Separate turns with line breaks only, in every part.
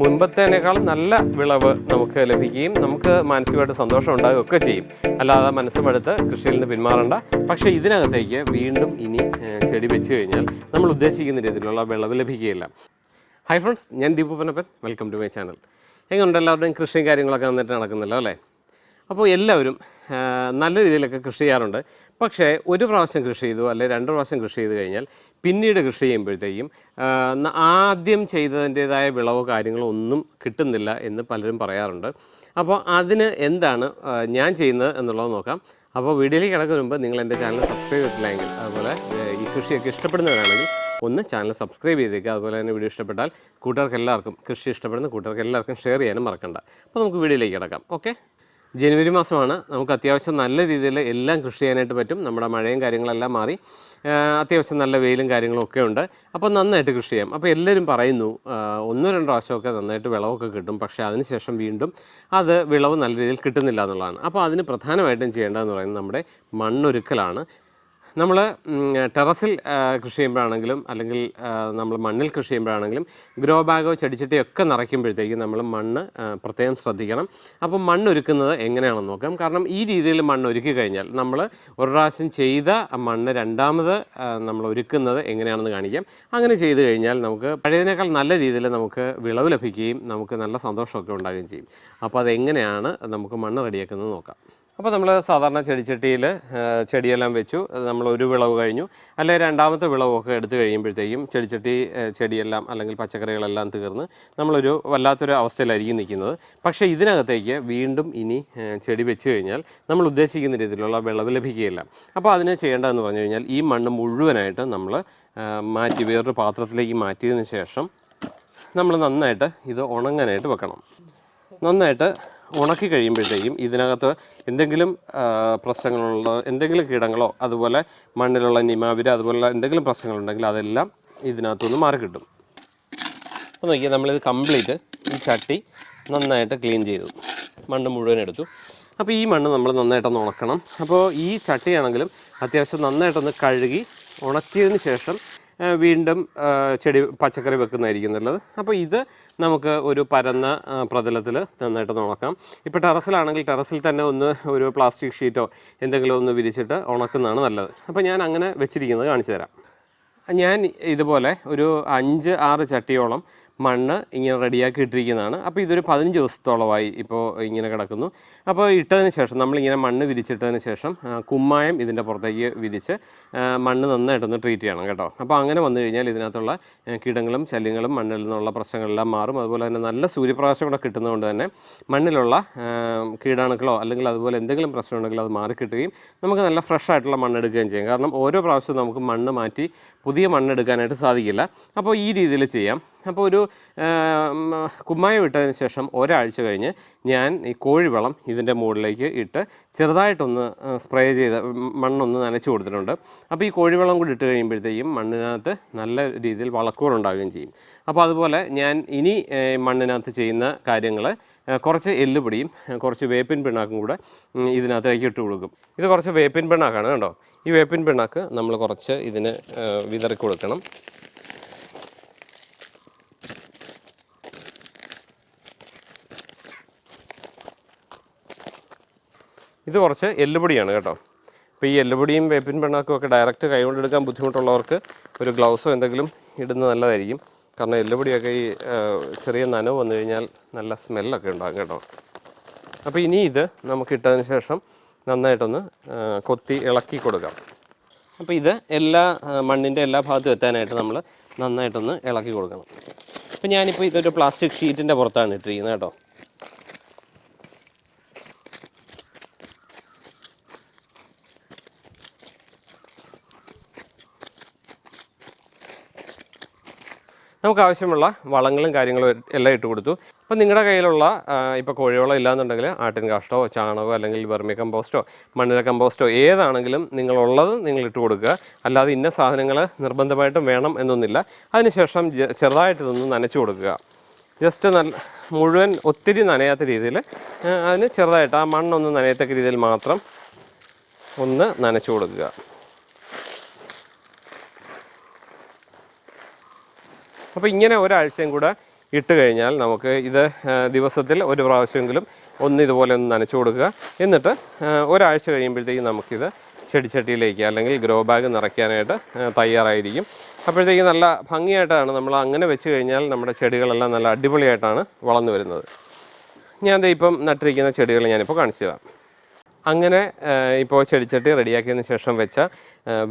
മുൻപത്തേനേക്കാൾ നല്ല വിളവ് നമുക്ക് ലഭിക്കുകയും നമുക്ക് മാനസികമായിട്ട് സന്തോഷം ഉണ്ടാകുകയൊക്കെ ചെയ്യും. അല്ലാതെ മനസ്സുമെടുത്ത് കൃഷിയിൽ നിന്ന് പിന്മാറണ്ട. പക്ഷേ ഇതിനകത്തേക്ക് വീണ്ടും ഇനി ചെടി വെച്ച് കഴിഞ്ഞാൽ നമ്മൾ ഉദ്ദേശിക്കുന്ന രീതിയിലുള്ള വിളവ് ലഭിക്കുകയില്ല. ഹൈ ഫ്രണ്ട്സ് ഞാൻ Deepu Panappan welcome to my channel എങ്ങനെയുണ്ട് എല്ലാവരുടെയും കൃഷിയും കാര്യങ്ങളൊക്കെ നന്നായിട്ട് നടക്കുന്നല്ലോ അല്ലേ? അപ്പോൾ എല്ലാവരും നല്ല രീതിയിലൊക്കെ കൃഷി ചെയ്യാറുണ്ട്. പക്ഷേ ഒരു പ്രാവശ്യം കൃഷി ചെയ്തു അല്ലെങ്കിൽ രണ്ട് പ്രാവശ്യം കൃഷി ചെയ്ത് കഴിഞ്ഞാൽ പിന്നീട് കൃഷി ചെയ്യുമ്പോഴത്തേക്കും ആദ്യം ചെയ്തതിന്റേതായ വിളവോ കാര്യങ്ങളോ ഒന്നും കിട്ടുന്നില്ല എന്ന് പലരും പറയാറുണ്ട്. അപ്പോൾ അതിന് എന്താണ് ഞാൻ ചെയ്യുന്നത് എന്നുള്ളത് നോക്കാം. അപ്പോൾ വീഡിയോയിൽ കിടക്കുന്ന മുമ്പ് നിങ്ങൾ എന്റെ ചാനൽ സബ്സ്ക്രൈബ് ചെയ്തിട്ടില്ലെങ്കിൽ അതുപോലെ ഈ കൃഷിയൊക്കെ ഇഷ്ടപ്പെടുന്നവരാണെങ്കിൽ ഒന്ന് ചാനൽ സബ്സ്ക്രൈബ് ചെയ്തേക്കുക അതുപോലെ തന്നെ വീഡിയോ ഇഷ്ടപ്പെട്ടാൽ കൂട്ടുകാർക്ക് എല്ലാവർക്കും കൃഷി ഇഷ്ടപ്പെടുന്ന കൂട്ടുകാർക്ക് എല്ലാവർക്കും ഷെയർ ചെയ്യാനും മറക്കണ്ട. അപ്പോൾ നമുക്ക് വീഡിയോയിലേക്ക് കിടക്കാം. ഓക്കെ? ജനുവരി മാസമാണ്. നമുക്ക് അത്യാവശ്യം നല്ല രീതിയിൽ എല്ലാം കൃഷി ചെയ്യാനായിട്ട് പറ്റും. നമ്മുടെ മഴയും കാര്യങ്ങളെല്ലാം മാറി. അത്യാവശ്യം നല്ല വെയിലും കാര്യങ്ങളും ഒക്കെ ഉണ്ട്. അപ്പോൾ നന്നായിട്ട് കൃഷി ചെയ്യാം. അപ്പോൾ എല്ലാവരും പറയുന്നു ഒന്നോ രണ്ടോ പ്രാവശ്യമൊക്കെ നന്നായിട്ട് വിളവൊക്കെ കിട്ടും. പക്ഷേ അതിനുശേഷം വീണ്ടും അത് വിളവ് നല്ല രീതിയിൽ കിട്ടുന്നില്ല എന്നുള്ളതാണ്. അപ്പോൾ അതിന് പ്രധാനമായിട്ടും ചെയ്യേണ്ടതെന്ന് പറയുന്നത് നമ്മുടെ മണ്ണൊരുക്കലാണ്. നമ്മൾ ടെറസിൽ കൃഷി ചെയ്യുമ്പോഴാണെങ്കിലും അല്ലെങ്കിൽ നമ്മൾ മണ്ണിൽ കൃഷി ചെയ്യുമ്പോഴാണെങ്കിലും ഗ്രോ ബാഗോ ചെടിച്ചട്ടിയോ ഒക്കെ നിറയ്ക്കുമ്പോഴത്തേക്കും നമ്മൾ മണ്ണ് പ്രത്യേകം ശ്രദ്ധിക്കണം. അപ്പോൾ മണ്ണൊരുക്കുന്നത് എങ്ങനെയാണെന്ന് നോക്കാം. കാരണം ഈ രീതിയിൽ മണ്ണ് ഒരുക്കി കഴിഞ്ഞാൽ നമ്മൾ ഒരു പ്രാവശ്യം ചെയ്ത മണ്ണ് രണ്ടാമത് നമ്മൾ ഒരുക്കുന്നത് എങ്ങനെയാണെന്ന് കാണിക്കാം. അങ്ങനെ ചെയ്തു കഴിഞ്ഞാൽ നമുക്ക് പഴയതിനേക്കാൾ നല്ല രീതിയിൽ നമുക്ക് വിളവ് ലഭിക്കുകയും നമുക്ക് നല്ല സന്തോഷമൊക്കെ ഉണ്ടാകുകയും ചെയ്യും. അപ്പോൾ അതെങ്ങനെയാണ് നമുക്ക് മണ്ണ് റെഡിയാക്കുന്നത് നോക്കാം. അപ്പോൾ നമ്മൾ സാധാരണ ചെടിച്ചട്ടിയിൽ ചെടിയെല്ലാം വെച്ചു. നമ്മൾ ഒരു വിളവ് കഴിഞ്ഞു. അല്ലെങ്കിൽ രണ്ടാമത്തെ വിളവൊക്കെ എടുത്തു കഴിയുമ്പോഴത്തേക്കും ചെടിച്ചട്ടി ചെടിയെല്ലാം അല്ലെങ്കിൽ പച്ചക്കറികളെല്ലാം തീർന്ന് നമ്മളൊരു വല്ലാത്തൊരു അവസ്ഥയിലായിരിക്കും നിൽക്കുന്നത്. പക്ഷേ ഇതിനകത്തേക്ക് വീണ്ടും ഇനി ചെടി വെച്ച് കഴിഞ്ഞാൽ നമ്മൾ ഉദ്ദേശിക്കുന്ന രീതിയിലുള്ള വിളവ് ലഭിക്കുകയില്ല. അപ്പോൾ അതിന് ചെയ്യേണ്ടതെന്ന് പറഞ്ഞു കഴിഞ്ഞാൽ ഈ മണ്ണ് മുഴുവനായിട്ട് നമ്മൾ മാറ്റി വേറൊരു പാത്രത്തിലേക്ക് മാറ്റിയതിന് ശേഷം നമ്മൾ നന്നായിട്ട് ഇത് ഉണങ്ങാനായിട്ട് വെക്കണം. നന്നായിട്ട് ഉണക്കി കഴിയുമ്പോഴത്തേക്കും ഇതിനകത്ത് എന്തെങ്കിലും പ്രശ്നങ്ങളുള്ള എന്തെങ്കിലും കീടങ്ങളോ അതുപോലെ മണ്ണിലുള്ള നിമാവിര അതുപോലെ എന്തെങ്കിലും പ്രശ്നങ്ങളുണ്ടെങ്കിൽ അതെല്ലാം ഇതിനകത്തുനിന്ന് മാറി കിട്ടും. അപ്പോൾ നോക്കിയാൽ നമ്മളിത് കംപ്ലീറ്റ് ഈ ചട്ടി നന്നായിട്ട് ക്ലീൻ ചെയ്തു. മണ്ണ് മുഴുവൻ എടുത്തു. അപ്പോൾ ഈ മണ്ണ് നമ്മൾ നന്നായിട്ടൊന്ന് ഉണക്കണം. അപ്പോൾ ഈ ചട്ടിയാണെങ്കിലും അത്യാവശ്യം നന്നായിട്ടൊന്ന് കഴുകി ഉണക്കിയതിന് ശേഷം വീണ്ടും ചെടി പച്ചക്കറി വെക്കുന്നതായിരിക്കും നല്ലത്. അപ്പോൾ ഇത് നമുക്ക് ഒരു പരന്ന പ്രതലത്തിൽ നന്നായിട്ട് ഉണക്കാം ഇപ്പോൾ ടെറസിലാണെങ്കിൽ ടെറസിൽ തന്നെ ഒന്ന് ഒരു പ്ലാസ്റ്റിക് ഷീറ്റോ എന്തെങ്കിലും ഒന്ന് വിരിച്ചിട്ട് ഉണക്കുന്നതാണ് നല്ലത്. അപ്പോൾ ഞാൻ അങ്ങനെ വെച്ചിരിക്കുന്നത് കാണിച്ചു തരാം. ഞാൻ ഇതുപോലെ ഒരു അഞ്ച് ആറ് ചട്ടിയോളം മണ്ണ് ഇങ്ങനെ റെഡിയാക്കി ഇട്ടിരിക്കുന്നതാണ്. അപ്പോൾ ഇതൊരു പതിനഞ്ച് ദിവസത്തോളമായി ഇപ്പോൾ ഇങ്ങനെ കിടക്കുന്നു. അപ്പോൾ ഇട്ടതിന് ശേഷം നമ്മളിങ്ങനെ മണ്ണ് വിരിച്ചിട്ടതിന് ശേഷം കുമ്മായം ഇതിന്റെ പുറത്തേക്ക് വിരിച്ച് മണ്ണ് നന്നായിട്ടൊന്ന് ട്രീറ്റ് ചെയ്യണം കേട്ടോ. അപ്പോൾ അങ്ങനെ വന്നു കഴിഞ്ഞാൽ ഇതിനകത്തുള്ള കീടങ്ങളും ശല്യങ്ങളും മണ്ണിൽ നിന്നുള്ള പ്രശ്നങ്ങളെല്ലാം മാറും. അതുപോലെ തന്നെ നല്ല സൂര്യപ്രകാശം കൂടെ കിട്ടുന്നതുകൊണ്ട് തന്നെ മണ്ണിലുള്ള കീടാണുക്കളോ അല്ലെങ്കിൽ അതുപോലെ എന്തെങ്കിലും പ്രശ്നമുണ്ടെങ്കിൽ അത് മാറിക്കിട്ടുകയും നമുക്ക് നല്ല ഫ്രഷ് ആയിട്ടുള്ള മണ്ണ് എടുക്കുകയും ചെയ്യും. കാരണം ഓരോ പ്രാവശ്യവും നമുക്ക് മണ്ണ് മാറ്റി പുതിയ മണ്ണെടുക്കാനായിട്ട് സാധിക്കില്ല. അപ്പോൾ ഈ രീതിയിൽ ചെയ്യാം. അപ്പോൾ ഒരു കുമ്മായം ഇട്ടതിന് ശേഷം ഒരാഴ്ച കഴിഞ്ഞ് ഞാൻ ഈ കോഴിവളം ഇതിന്റെ മുകളിലേക്ക് ഇട്ട് ചെറുതായിട്ടൊന്ന് സ്പ്രേ ചെയ്ത് മണ്ണൊന്ന് നനച്ചു കൊടുത്തിട്ടുണ്ട്. അപ്പോൾ ഈ കോഴിവളം കൂടി ഇട്ട് കഴിയുമ്പോഴത്തേക്കും മണ്ണിനകത്ത് നല്ല രീതിയിൽ വളക്കൂറുണ്ടാവുകയും ചെയ്യും. അപ്പോൾ അതുപോലെ ഞാൻ ഇനി മണ്ണിനകത്ത് ചെയ്യുന്ന കാര്യങ്ങൾ കുറച്ച് എല്ലുപൊടിയും കുറച്ച് വേപ്പിൻ പിണ്ണാക്കും കൂടെ ഇതിനകത്തേക്ക് ഇട്ട് കൊടുക്കും. ഇത് കുറച്ച് വേപ്പിൻ പിണ്ണാക്കാണ് കേട്ടോ. ഈ വേപ്പിൻ പിണ്ണാക്ക് നമ്മൾ കുറച്ച് ഇതിന് വിതറി കൊടുക്കണം. ഇത് കുറച്ച് എല്ലുപൊടിയാണ് കേട്ടോ. അപ്പോൾ ഈ എല്ലുപൊടിയും വേപ്പിൻ പിണ്ണാക്കും ഒക്കെ ഡയറക്റ്റ് കൈകൊണ്ട് എടുക്കാൻ ബുദ്ധിമുട്ടുള്ളവർക്ക് ഒരു ഗ്ലൗസോ എന്തെങ്കിലും ഇടുന്നത് നല്ലതായിരിക്കും. കാരണം എല്ലുപൊടിയൊക്കെ ഈ ചെറിയ നനവ് വന്നു കഴിഞ്ഞാൽ നല്ല സ്മെല്ലൊക്കെ ഉണ്ടാകും കേട്ടോ. അപ്പോൾ ഇനി ഇത് നമുക്ക് ഇട്ടതിന് ശേഷം നന്നായിട്ടൊന്ന് കൊത്തി ഇളക്കി കൊടുക്കാം. അപ്പോൾ ഇത് എല്ലാ മണ്ണിന്റെ എല്ലാ ഭാഗത്തും എത്താനായിട്ട് നമ്മൾ നന്നായിട്ടൊന്ന് ഇളക്കി കൊടുക്കണം. അപ്പോൾ ഞാനിപ്പോൾ ഇതൊരു പ്ലാസ്റ്റിക് ഷീറ്റിന്റെ പുറത്താണ് ഇട്ടിരിക്കുന്നത് കേട്ടോ. നമുക്ക് ആവശ്യമുള്ള വളങ്ങളും കാര്യങ്ങളും എല്ലാം ഇട്ട് കൊടുത്തു. അപ്പോൾ നിങ്ങളുടെ കയ്യിലുള്ള ഇപ്പോൾ കോഴിവളം ഇല്ലാന്നുണ്ടെങ്കിൽ ആട്ടിൻ കാഷ്ടോ ചാണകമോ അല്ലെങ്കിൽ വെർമി കമ്പോസ്റ്റോ മണ്ണിര കമ്പോസ്റ്റോ ഏതാണെങ്കിലും നിങ്ങളുള്ളത് നിങ്ങൾ ഇട്ട് കൊടുക്കുക. അല്ലാതെ ഇന്ന സാധനങ്ങൾ നിർബന്ധമായിട്ടും വേണം എന്നൊന്നില്ല അതിനുശേഷം ചെറുതായിട്ടിതൊന്ന് നനച്ചു കൊടുക്കുക. ജസ്റ്റ് നല്ല മുഴുവൻ ഒത്തിരി നനയാത്ത രീതിയിൽ അതിന് ചെറുതായിട്ട് ആ മണ്ണൊന്ന് നനയത്തക്ക രീതിയിൽ മാത്രം ഒന്ന് നനച്ചു കൊടുക്കുക. അപ്പോൾ ഇങ്ങനെ ഒരാഴ്ചയും കൂടെ ഇട്ട് കഴിഞ്ഞാൽ നമുക്ക് ഇത് ദിവസത്തിൽ ഒരു പ്രാവശ്യമെങ്കിലും ഒന്ന് ഇതുപോലെ ഒന്ന് നനച്ചു കൊടുക്കുക. എന്നിട്ട് ഒരാഴ്ച കഴിയുമ്പോഴത്തേക്കും നമുക്കിത് ചെടിച്ചട്ടിയിലേക്ക് അല്ലെങ്കിൽ ഗ്രോ ബാഗ് നിറയ്ക്കാനായിട്ട് തയ്യാറായിരിക്കും. അപ്പോഴത്തേക്ക് നല്ല ഭംഗിയായിട്ടാണ് നമ്മൾ അങ്ങനെ വെച്ച് കഴിഞ്ഞാൽ നമ്മുടെ ചെടികളെല്ലാം നല്ല അടിപൊളിയായിട്ടാണ് വളർന്നു വരുന്നത്. ഞാൻ ഇപ്പം നട്ടിരിക്കുന്ന ചെടികൾ ഞാനിപ്പോൾ കാണിച്ചു തരാം. അങ്ങനെ ഇപ്പോൾ ചെടിച്ചട്ടി റെഡിയാക്കിയതിന് ശേഷം വെച്ച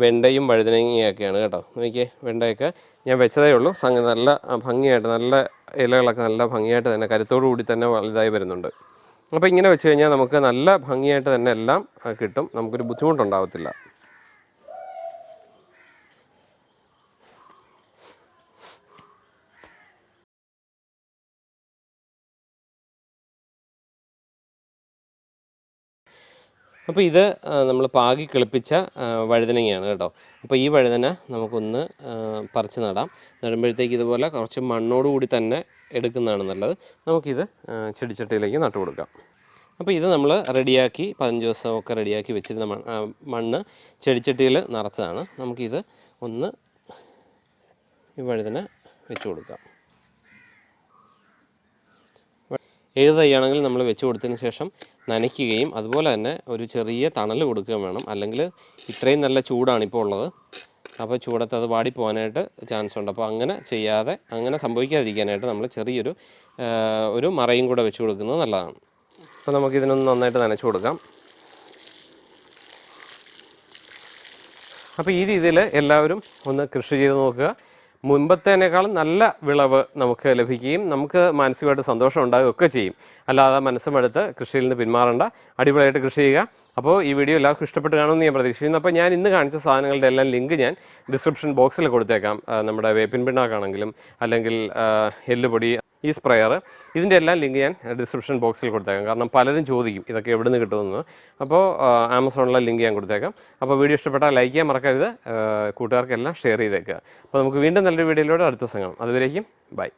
വെണ്ടയും വഴുതനങ്ങയൊക്കെയാണ് കേട്ടോ. നോക്കിയേ വെണ്ടയൊക്കെ ഞാൻ വെച്ചതേ ഉള്ളൂ. സംഗതി നല്ല ഭംഗിയായിട്ട് നല്ല ഇലകളൊക്കെ നല്ല ഭംഗിയായിട്ട് തന്നെ കരുത്തോടു കൂടി തന്നെ വലുതായി വരുന്നുണ്ട്. അപ്പോൾ ഇങ്ങനെ വെച്ച് കഴിഞ്ഞാൽ നമുക്ക് നല്ല ഭംഗിയായിട്ട് തന്നെ എല്ലാം കിട്ടും. നമുക്കൊരു ബുദ്ധിമുട്ടുണ്ടാവത്തില്ല. അപ്പോൾ ഇത് നമ്മൾ പാകി കിളിപ്പിച്ച വഴുതനങ്ങയാണ് കേട്ടോ. അപ്പോൾ ഈ വഴുതന നമുക്കൊന്ന് പറിച്ച് നടാം. നടുമ്പോഴത്തേക്ക് ഇതുപോലെ കുറച്ച് മണ്ണോട് കൂടി തന്നെ എടുക്കുന്നതാണ് നല്ലത്. നമുക്കിത് ചെടിച്ചട്ടിയിലേക്ക് നട്ടു കൊടുക്കാം. അപ്പോൾ ഇത് നമ്മൾ റെഡിയാക്കി പതിനഞ്ച് ദിവസമൊക്കെ റെഡിയാക്കി വെച്ചിരുന്ന മണ്ണ് ചെടിച്ചട്ടിയിൽ നിറച്ചതാണ്. നമുക്കിത് ഒന്ന് ഈ വഴുതന വെച്ച് കൊടുക്കാം. ഏത് തൈയാണെങ്കിലും നമ്മൾ വെച്ച് കൊടുത്തതിന് ശേഷം നനയ്ക്കുകയും അതുപോലെ തന്നെ ഒരു ചെറിയ തണൽ കൊടുക്കുകയും വേണം. അല്ലെങ്കിൽ ഇത്രയും നല്ല ചൂടാണ് ഇപ്പോൾ ഉള്ളത്. അപ്പോൾ ചൂടത്ത് അത് വാടിപ്പോകാനായിട്ട് ചാൻസ് ഉണ്ട്. അപ്പോൾ അങ്ങനെ ചെയ്യാതെ അങ്ങനെ സംഭവിക്കാതിരിക്കാനായിട്ട് നമ്മൾ ചെറിയൊരു ഒരു മറയും കൂടെ വെച്ച് കൊടുക്കുന്നത് നല്ലതാണ്. അപ്പോൾ നമുക്കിതിനൊന്ന് നന്നായിട്ട് നനച്ചു കൊടുക്കാം. അപ്പോൾ ഈ രീതിയിൽ എല്ലാവരും ഒന്ന് കൃഷി ചെയ്ത് നോക്കുക. മുൻപത്തേനേക്കാളും നല്ല വിളവ് നമുക്ക് ലഭിക്കുകയും നമുക്ക് മാനസികമായിട്ട് സന്തോഷം ഉണ്ടാകുകയും ഒക്കെ ചെയ്യും. അല്ലാതെ മനസ്സുമെടുത്ത് കൃഷിയിൽ നിന്ന് പിന്മാറേണ്ട. അടിപൊളിയായിട്ട് കൃഷി ചെയ്യുക. അപ്പോൾ ഈ വീഡിയോ എല്ലാവർക്കും ഇഷ്ടപ്പെട്ട് കാണുമെന്ന് ഞാൻ പ്രതീക്ഷിക്കുന്നു. അപ്പോൾ ഞാൻ ഇന്ന് കാണിച്ച സാധനങ്ങളുടെ എല്ലാം ലിങ്ക് ഞാൻ ഡിസ്ക്രിപ്ഷൻ ബോക്സിൽ കൊടുത്തേക്കാം. നമ്മുടെ വേപ്പിൻ പിണ്ണാക്കാണെങ്കിലും അല്ലെങ്കിൽ എല്ലുപൊടി ഈ സ്പ്രെയർ ഇതിന്റെ എല്ലാം ലിങ്ക് ഞാൻ ഡിസ്ക്രിപ്ഷൻ ബോക്സിൽ കൊടുത്തേക്കാം. കാരണം പലരും ചോദിക്കും ഇതൊക്കെ എവിടെ നിന്ന് കിട്ടുമെന്ന് അപ്പോൾ ആമസോണിലെ ലിങ്ക് ഞാൻ കൊടുത്തേക്കാം. അപ്പോൾ വീഡിയോ ഇഷ്ടപ്പെട്ടാൽ ലൈക്ക് ചെയ്യാൻ മറക്കരുത്. കൂട്ടുകാർക്കെല്ലാം ഷെയർ ചെയ്തേക്കുക. അപ്പോൾ നമുക്ക് വീണ്ടും നല്ലൊരു വീഡിയോയിലൂടെ അടുത്ത ദിവസം അതുവരേക്കും ബൈ